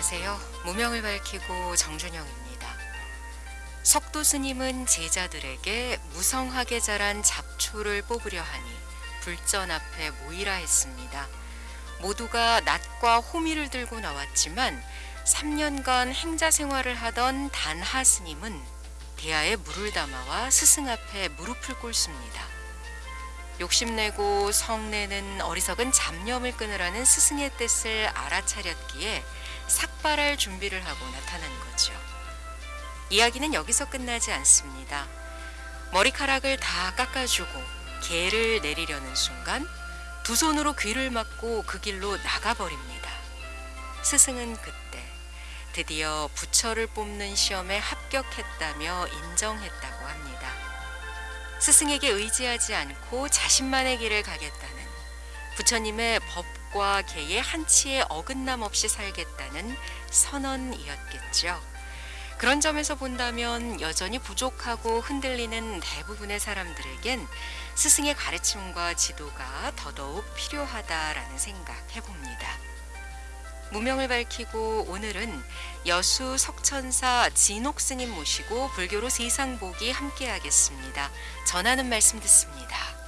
안녕하세요. 무명을 밝히고 정준영입니다. 석도 스님은 제자들에게 무성하게 자란 잡초를 뽑으려 하니 불전 앞에 모이라 했습니다. 모두가 낫과 호미를 들고 나왔지만 3년간 행자 생활을 하던 단하 스님은 대야에 물을 담아와 스승 앞에 무릎을 꿇습니다. 욕심내고 성내는 어리석은 잡념을 끊으라는 스승의 뜻을 알아차렸기에 삭발할 준비를 하고 나타난 거죠. 이야기는 여기서 끝나지 않습니다. 머리카락을 다 깎아주고 개를 내리려는 순간 두 손으로 귀를 막고 그 길로 나가버립니다. 스승은 그때 드디어 부처를 뽑는 시험에 합격했다며 인정했다고 합니다. 스승에게 의지하지 않고 자신만의 길을 가겠다는 부처님의 법 과 계의 한치의 어긋남 없이 살겠다는 선언이었겠죠. 그런 점에서 본다면 여전히 부족하고 흔들리는 대부분의 사람들에겐 스승의 가르침과 지도가 더더욱 필요하다라는 생각 해 봅니다. 무명을 밝히고 오늘은 여수 석천사 진옥 스님 모시고 불교로 세상 보기 함께 하겠습니다. 전하는 말씀 듣습니다.